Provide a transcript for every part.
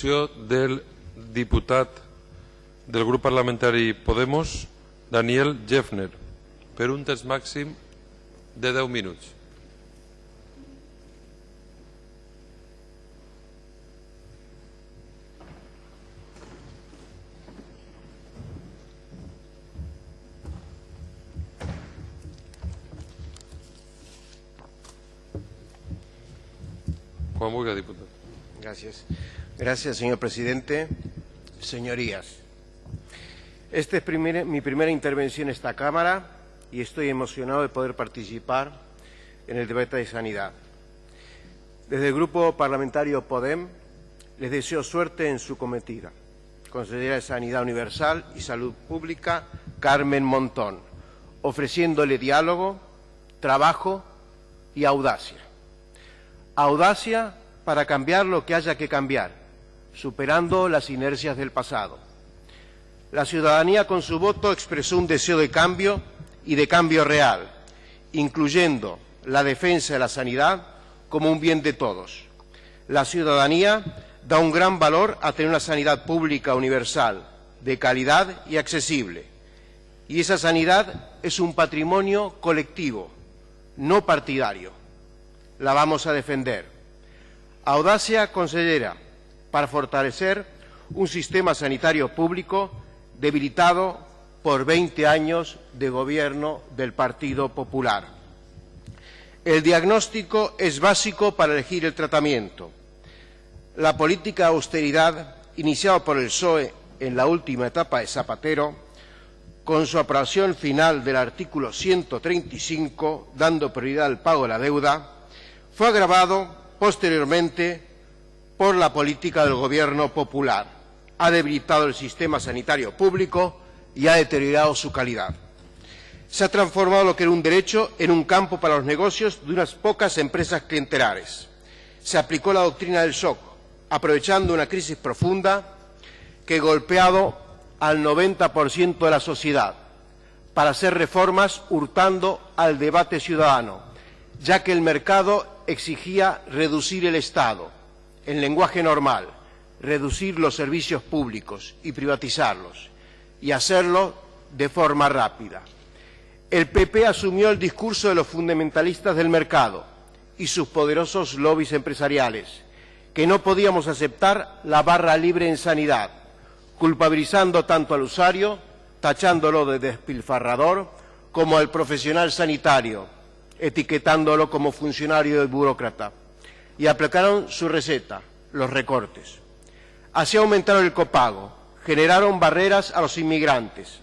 del diputat del grup parlamentari Podemos, Daniel Jeffner, per un temps màxim de 10 minuts. Quan vulgui, diputat. Gracias. Gracias, señor presidente. Señorías, esta es mi primera intervención en esta Cámara y estoy emocionado de poder participar en el debate de sanidad. Desde el Grupo Parlamentario PODEM les deseo suerte en su cometida. Consejera de Sanidad Universal y Salud Pública, Carmen Montón, ofreciéndole diálogo, trabajo y audacia. Audacia para cambiar lo que haya que cambiar, superando las inercias del pasado. La ciudadanía con su voto expresó un deseo de cambio y de cambio real, incluyendo la defensa de la sanidad como un bien de todos. La ciudadanía da un gran valor a tener una sanidad pública universal, de calidad y accesible. Y esa sanidad es un patrimonio colectivo, no partidario. La vamos a defender. Audacia consellera para fortalecer un sistema sanitario público debilitado por 20 años de gobierno del Partido Popular. El diagnóstico es básico para elegir el tratamiento. La política de austeridad iniciada por el PSOE en la última etapa de Zapatero, con su aprobación final del artículo 135, dando prioridad al pago de la deuda, fue agravado posteriormente por la política del Gobierno popular. Ha debilitado el sistema sanitario público y ha deteriorado su calidad. Se ha transformado lo que era un derecho en un campo para los negocios de unas pocas empresas clientelares. Se aplicó la doctrina del shock, aprovechando una crisis profunda que ha golpeado al 90% de la sociedad para hacer reformas hurtando al debate ciudadano, ya que el mercado exigía reducir el Estado, en lenguaje normal, reducir los servicios públicos y privatizarlos, y hacerlo de forma rápida. El PP asumió el discurso de los fundamentalistas del mercado y sus poderosos lobbies empresariales, que no podíamos aceptar la barra libre en sanidad, culpabilizando tanto al usuario, tachándolo de despilfarrador, como al profesional sanitario, etiquetándolo como funcionario y burócrata, y aplicaron su receta, los recortes. Así aumentaron el copago, generaron barreras a los inmigrantes,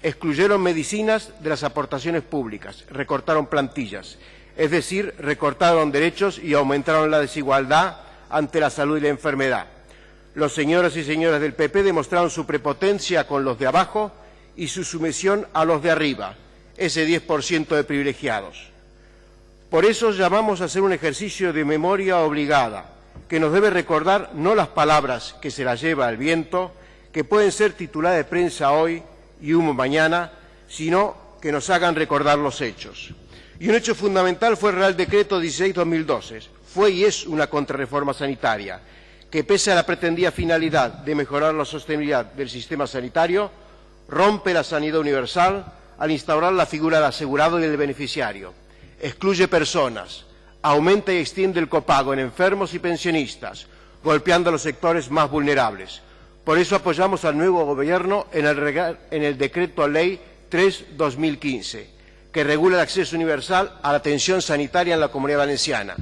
excluyeron medicinas de las aportaciones públicas, recortaron plantillas, es decir, recortaron derechos y aumentaron la desigualdad ante la salud y la enfermedad. Los señores y señoras del PP demostraron su prepotencia con los de abajo y su sumisión a los de arriba, ese 10% de privilegiados. Por eso llamamos a hacer un ejercicio de memoria obligada, que nos debe recordar no las palabras que se las lleva el viento, que pueden ser titular de prensa hoy y humo mañana, sino que nos hagan recordar los hechos. Y un hecho fundamental fue el Real Decreto 16-2012. Fue y es una contrarreforma sanitaria, que pese a la pretendida finalidad de mejorar la sostenibilidad del sistema sanitario, rompe la sanidad universal al instaurar la figura del asegurado y del beneficiario, excluye personas, aumenta y extiende el copago en enfermos y pensionistas, golpeando a los sectores más vulnerables. Por eso apoyamos al nuevo Gobierno en el, en el Decreto Ley 3-2015, que regula el acceso universal a la atención sanitaria en la Comunidad Valenciana,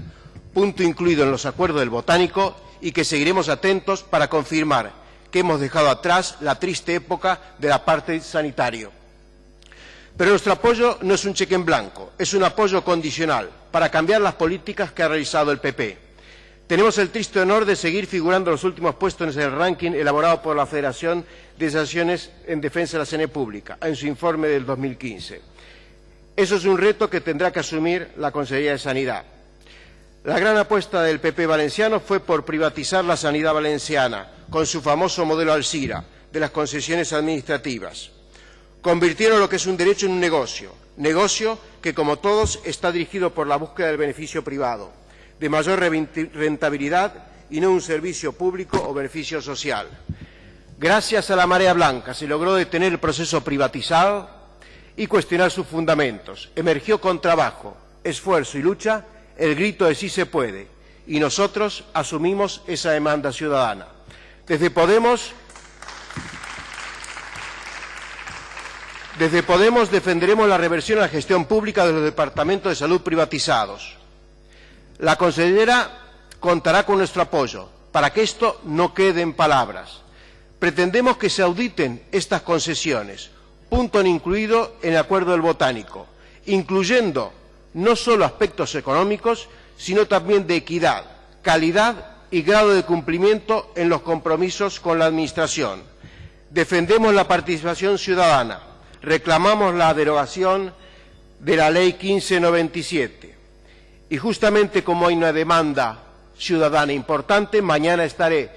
punto incluido en los acuerdos del Botánico y que seguiremos atentos para confirmar que hemos dejado atrás la triste época de la parte sanitario. Pero nuestro apoyo no es un cheque en blanco, es un apoyo condicional para cambiar las políticas que ha realizado el PP. Tenemos el triste honor de seguir figurando en los últimos puestos en el ranking elaborado por la Federación de Asociaciones en Defensa de la Sanidad Pública en su informe del 2015. Eso es un reto que tendrá que asumir la Consejería de Sanidad. La gran apuesta del PP valenciano fue por privatizar la sanidad valenciana con su famoso modelo Alcira de las concesiones administrativas. Convirtieron lo que es un derecho en un negocio, negocio que, como todos, está dirigido por la búsqueda del beneficio privado, de mayor rentabilidad y no un servicio público o beneficio social. Gracias a la marea blanca se logró detener el proceso privatizado y cuestionar sus fundamentos. Emergió con trabajo, esfuerzo y lucha el grito de sí se puede y nosotros asumimos esa demanda ciudadana. Desde Podemos Desde Podemos defenderemos la reversión a la gestión pública de los departamentos de salud privatizados. La consellera contará con nuestro apoyo para que esto no quede en palabras. Pretendemos que se auditen estas concesiones, punto incluido en el acuerdo del botánico, incluyendo no solo aspectos económicos, sino también de equidad, calidad y grado de cumplimiento en los compromisos con la Administración. Defendemos la participación ciudadana, reclamamos la derogación de la Ley 1597 y justamente como hay una demanda ciudadana importante, mañana estaré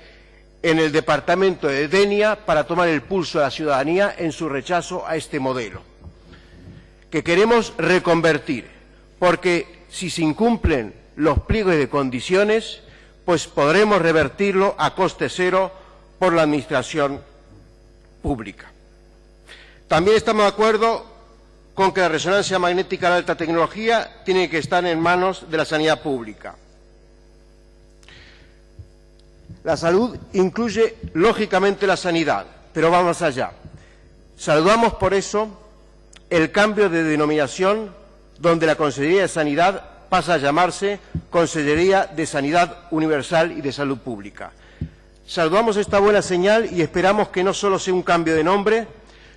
en el departamento de Denia para tomar el pulso de la ciudadanía en su rechazo a este modelo, que queremos reconvertir, porque si se incumplen los pliegos de condiciones, pues podremos revertirlo a coste cero por la Administración pública. También estamos de acuerdo con que la resonancia magnética de alta tecnología tiene que estar en manos de la sanidad pública. La salud incluye, lógicamente, la sanidad, pero vamos allá. Saludamos por eso el cambio de denominación donde la Consejería de Sanidad pasa a llamarse Consellería de Sanidad Universal y de Salud Pública. Saludamos esta buena señal y esperamos que no solo sea un cambio de nombre,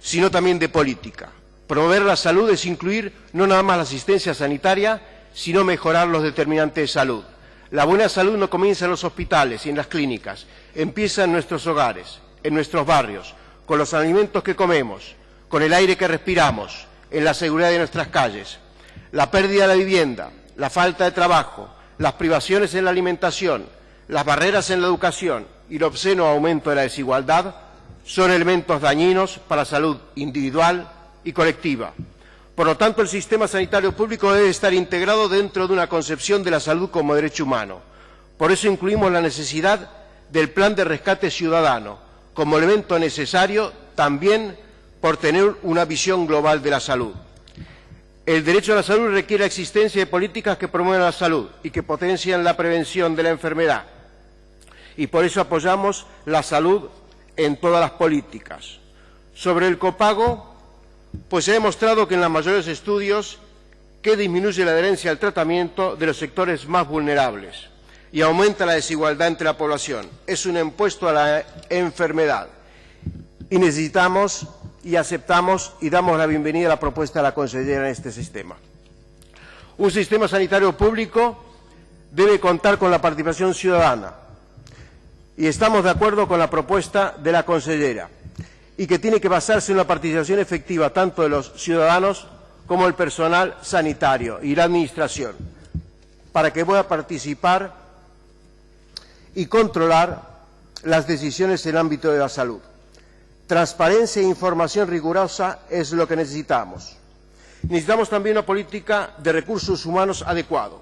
sino también de política. Promover la salud es incluir no nada más la asistencia sanitaria, sino mejorar los determinantes de salud. La buena salud no comienza en los hospitales y en las clínicas, empieza en nuestros hogares, en nuestros barrios, con los alimentos que comemos, con el aire que respiramos, en la seguridad de nuestras calles. La pérdida de la vivienda, la falta de trabajo, las privaciones en la alimentación, las barreras en la educación y el obsceno aumento de la desigualdad son elementos dañinos para la salud individual y colectiva. Por lo tanto, el sistema sanitario público debe estar integrado dentro de una concepción de la salud como derecho humano. Por eso incluimos la necesidad del plan de rescate ciudadano como elemento necesario también por tener una visión global de la salud. El derecho a la salud requiere la existencia de políticas que promuevan la salud y que potencian la prevención de la enfermedad. Y por eso apoyamos la salud en todas las políticas. Sobre el copago, pues se ha demostrado que en los mayores estudios que disminuye la adherencia al tratamiento de los sectores más vulnerables y aumenta la desigualdad entre la población. Es un impuesto a la enfermedad y necesitamos y aceptamos y damos la bienvenida a la propuesta de la consellera en este sistema. Un sistema sanitario público debe contar con la participación ciudadana y estamos de acuerdo con la propuesta de la consellera y que tiene que basarse en la participación efectiva tanto de los ciudadanos como el personal sanitario y la Administración, para que pueda participar y controlar las decisiones en el ámbito de la salud. Transparencia e información rigurosa es lo que necesitamos. Necesitamos también una política de recursos humanos adecuado.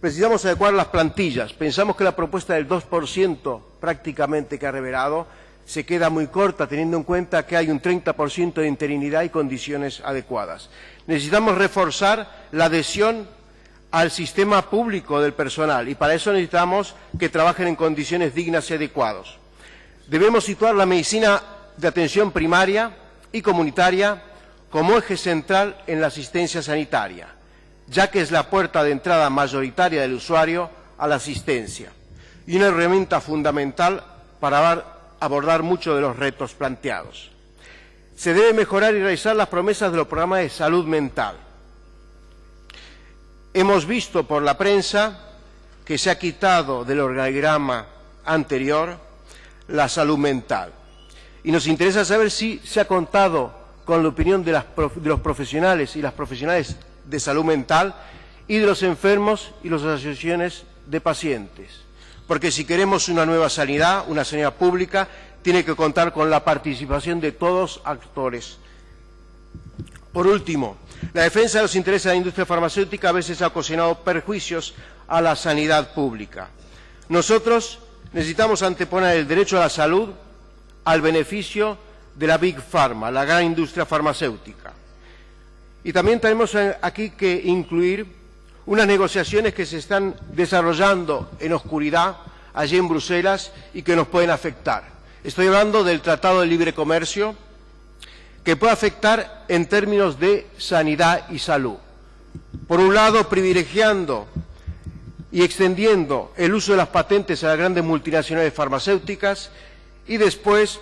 Precisamos adecuar las plantillas. Pensamos que la propuesta del 2% prácticamente que ha revelado se queda muy corta teniendo en cuenta que hay un 30% de interinidad y condiciones adecuadas. Necesitamos reforzar la adhesión al sistema público del personal y para eso necesitamos que trabajen en condiciones dignas y adecuadas. Debemos situar la medicina de atención primaria y comunitaria como eje central en la asistencia sanitaria, ya que es la puerta de entrada mayoritaria del usuario a la asistencia y una herramienta fundamental para dar abordar muchos de los retos planteados. Se debe mejorar y realizar las promesas de los programas de salud mental. Hemos visto por la prensa que se ha quitado del organigrama anterior la salud mental. Y nos interesa saber si se ha contado con la opinión de los profesionales y las profesionales de salud mental y de los enfermos y las asociaciones de pacientes porque si queremos una nueva sanidad, una sanidad pública, tiene que contar con la participación de todos actores. Por último, la defensa de los intereses de la industria farmacéutica a veces ha ocasionado perjuicios a la sanidad pública. Nosotros necesitamos anteponer el derecho a la salud al beneficio de la Big Pharma, la gran industria farmacéutica. Y también tenemos eh, aquí que incluir unas negociaciones que se están desarrollando en oscuridad allí en Bruselas y que nos pueden afectar. Estoy hablando del Tratado de Libre Comercio, que puede afectar en términos de sanidad y salud. Por un lado, privilegiando y extendiendo el uso de las patentes a las grandes multinacionales farmacéuticas y después,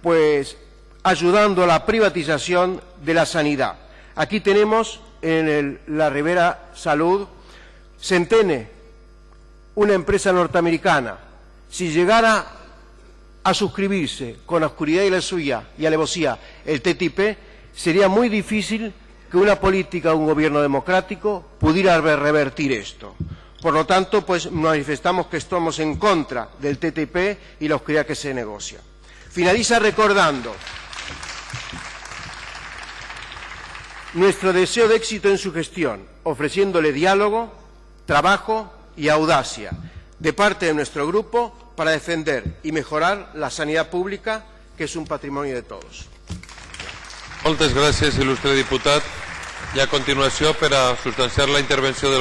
pues, ayudando a la privatización de la sanidad. Aquí tenemos en la Rivera Salud Centene, una empresa norteamericana. Si llegara a suscribirse con la oscuridad y la suya y alevosía el TTIP, sería muy difícil que una política un gobierno democrático pudiera re- revertir esto. Por lo tanto, pues manifestamos que estamos en contra del TTIP y la oscuridad que se negocia. Finaliza recordando nuestro deseo de éxito en su gestión, ofreciéndole diálogo, trabajo y audacia de parte de nuestro grupo para defender y mejorar la sanidad pública, que es un patrimonio de todos. Moltes gràcies, il·lustre diputat. I a continuació, per a la intervenció del